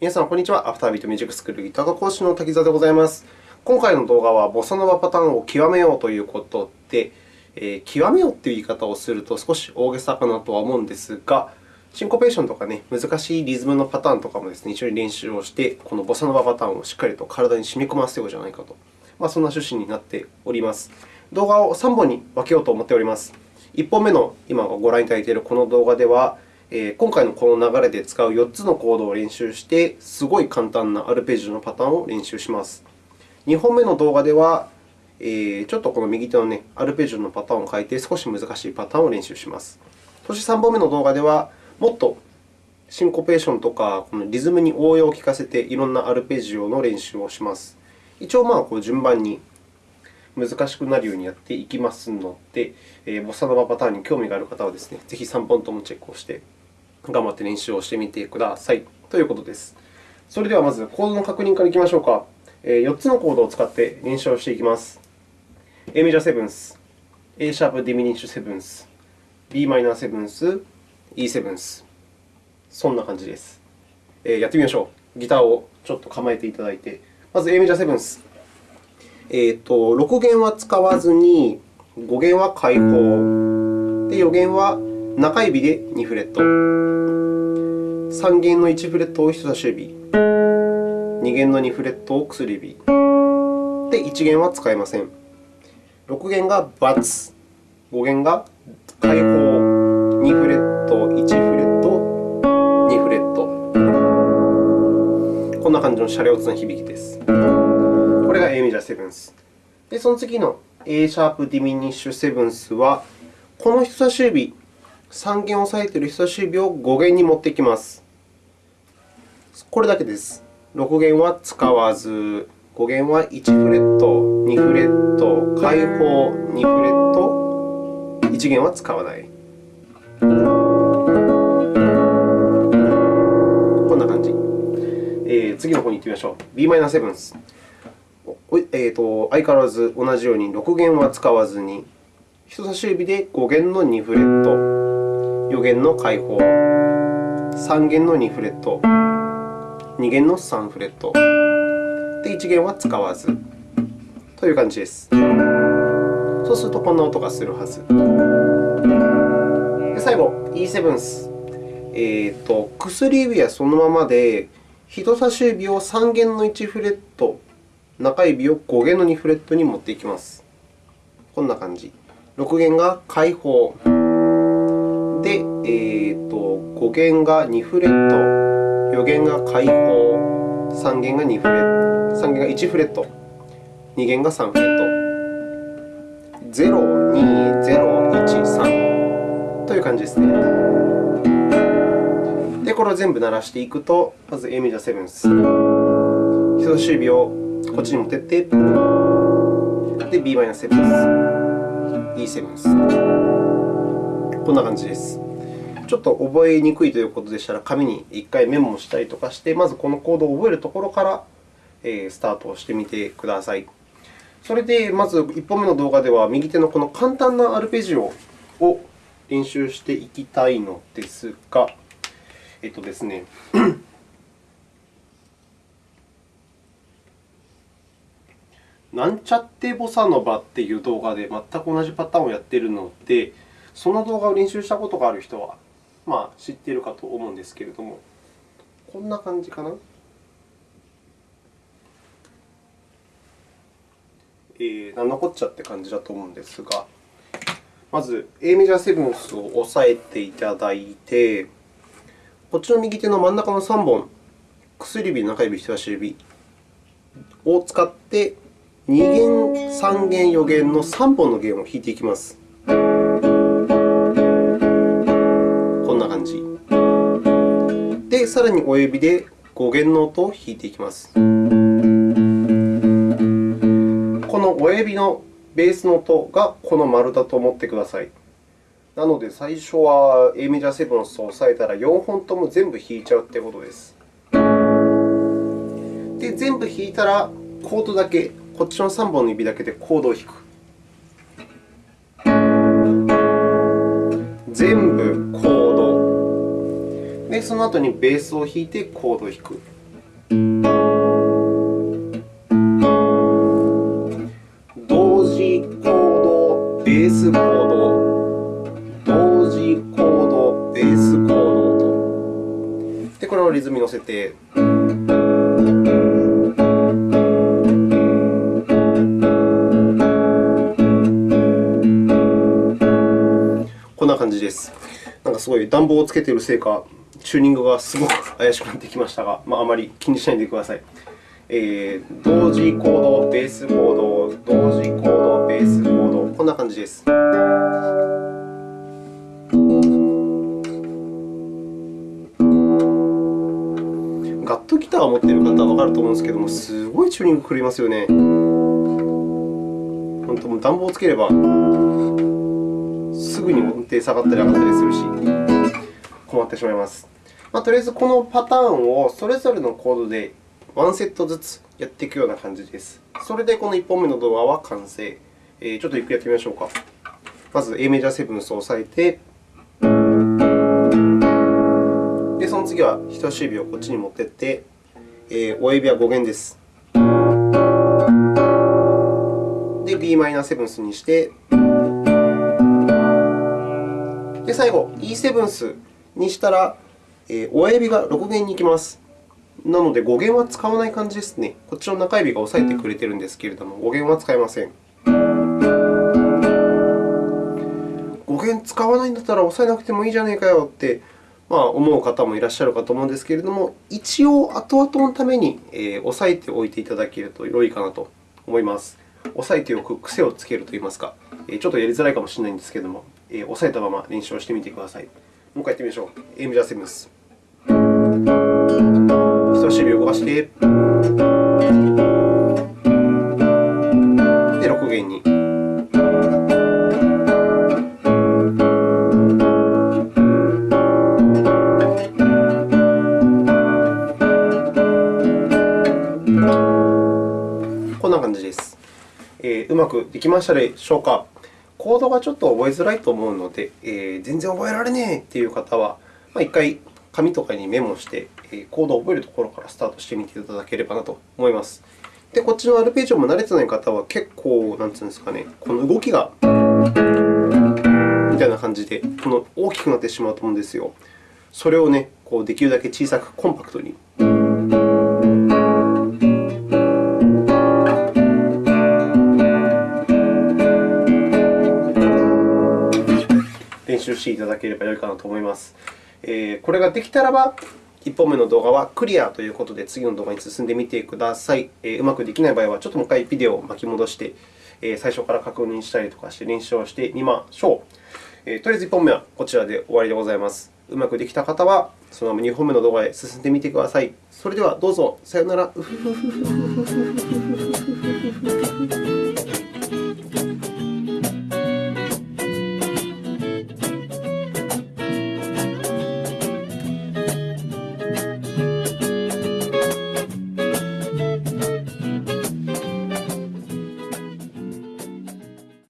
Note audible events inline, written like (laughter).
皆さん、こんにちは。アフタービートミュージックスクールギター科講師の滝沢でございます。今回の動画は、ボサノバパターンを極めようということで、えー、極めようという言い方をすると少し大げさかなとは思うんですが、シンコペーションとか、ね、難しいリズムのパターンとかもです、ね、一緒に練習をして、このボサノバパターンをしっかりと体に染み込ませようじゃないかと、まあ、そんな趣旨になっております。動画を3本に分けようと思っております。1本目の今ご覧いただいているこの動画では、今回のこの流れで使う4つのコードを練習して、すごい簡単なアルペジオのパターンを練習します。2本目の動画では、ちょっとこの右手の、ね、アルペジオのパターンを変えて、少し難しいパターンを練習します。そして3本目の動画では、もっとシンコペーションとかこのリズムに応用を利かせて、いろんなアルペジオの練習をします。一応、まあ、こう順番に難しくなるようにやっていきますので、ボサノバパターンに興味がある方はですね、ぜひ3本ともチェックをして頑張って練習をしてみてくださいということです。それではまずコードの確認からいきましょうか。4つのコードを使って練習をしていきます。A メジャーセブンス、A シャープディミニッシュセブンス、b マイナーセブンス、E セブンス。そんな感じです。やってみましょう。ギターをちょっと構えていただいて、まず A メジャーセブンス。えーと、6弦は使わずに、5弦は開放、で4弦は中指で2フレット、3弦の1フレットを人差し指、2弦の2フレットを薬指、で1弦は使えません。6弦がバツ、5弦が開放、2フレット、1フレット、2フレット。こんな感じのシャレオツな響きです。これが A メジャーセブンス。で、その次の A シャープディミニッシュセブンスは、この人差し指、3弦を押さえている人差し指を5弦に持ってきます。これだけです。6弦は使わず、5弦は1フレット、2フレット、開放、2フレット、1弦は使わない。こんな感じ。えー、次の方に行ってみましょう。b マイナーセブンス。えーと、相変わらず同じように6弦は使わずに、人差し指で5弦の2フレット、4弦の開放、3弦の2フレット、2弦の3フレット、で1弦は使わずという感じです。そうすると、こんな音がするはず。で最後、E セブンス。えーと、薬指はそのままで、人差し指を3弦の1フレット、中指を5弦の2フレットに持っていきます。こんな感じ。6弦が開放。で、えーと、5弦が2フレット、4弦が開放、3弦が2フレット、3弦が1フレット、2弦が3フレット。0、2、0、1、3という感じですね。で、これを全部鳴らしていくと、まず A メジャーセブンス。人差し指をこっちに持っていって、で、b マイナス7です。E7 です。こんな感じです。ちょっと覚えにくいということでしたら、紙に1回メモしたりとかして、まずこのコードを覚えるところからスタートしてみてください。それで、まず1本目の動画では、右手のこの簡単なアルペジオを練習していきたいのですが、えっとですね (clears throat) なんちゃってボサノバっていう動画で全く同じパターンをやっているので、その動画を練習したことがある人は、まあ、知っているかと思うんですけれども、こんな感じかな？えー、なんのこっちゃって感じだと思うんですが、まず A メジャーセブンスを押さえていただいて、こっちの右手の真ん中の3本、薬指、中指、人差し指を使って2弦、3弦、4弦の3本の弦を弾いていきます。感じ。で、さらに親指で5弦の音を弾いていきます。この親指のベースの音がこの丸だと思ってください。なので、最初は A メジャーセブンスを押さえたら4本とも全部弾いちゃうということです。で、全部弾いたらコードだけこっちの3本の指だけでコードを弾く。で、その後にベースを弾いてコードを弾く。同時コード、ベースコード、同時コード、ベースコードと。で、これをリズムに乗せて。こんな感じです。なんかすごい暖房をつけているせいか、チューニングがすごく怪しくなってきましたが、まあ、あまり気にしないでください。えー、同時コード、ベースコード、同時コード、ベースコード、こんな感じです。ガットギターを持っている方はわかると思うんですけども、すごいチューニング狂いますよね。本当も、暖房をつければ、すぐに音程下がったり上がったりするし、困ってしまいます。まあ、とりあえず、このパターンをそれぞれのコードで1セットずつやっていくような感じです。それでこの1本目の動画は完成。えー、ちょっとゆっくりやってみましょうか。まず A メジャーセブンスを押さえて、でその次は人差し指をこっちに持っていって、えー、親指は5弦です。で、b マイナーセブンスにして、で最後 E セブンスにしたら、親指が6弦に行きます。なので、語源は使わない感じですね。こっちの中指が押さえてくれているんですけれども、語源は使いません。語源使わないんだったら押さえなくてもいいじゃねえかよって、まあ、思う方もいらっしゃるかと思うんですけれども、一応、後々のために、押さえておいていただけると良いかなと思います。押さえておく癖をつけるといいますか、ちょっとやりづらいかもしれないんですけれども、押さえたまま練習をしてみてください。もう一回やってみましょう。A メジャーセブンス。人差し指を動かして、で、6弦に。こんな感じです。えー、うまくできましたでしょうか？コードがちょっと覚えづらいと思うので、えー、全然覚えられねえという方は、まあ、1回紙とかにメモして、コードを覚えるところからスタートしてみていただければなと思います。で、こっちのアルペジオも慣れてない方は、結構、なんていうんですかね、この動きがみたいな感じで、この大きくなってしまうと思うんですよ。それをね、こうできるだけ小さくコンパクトに。練習していただければよいかなと思います。えこれができたらば、1本目の動画はクリアということで、次の動画に進んでみてください。えうまくできない場合は、ちょっともう一回ビデオを巻き戻して、え最初から確認したりとかして練習をしてみましょう。えとりあえず1本目はこちらで終わりでございます。うまくできた方は、そのまま2本目の動画へ進んでみてください。それではどうぞ。さようなら。(laughs)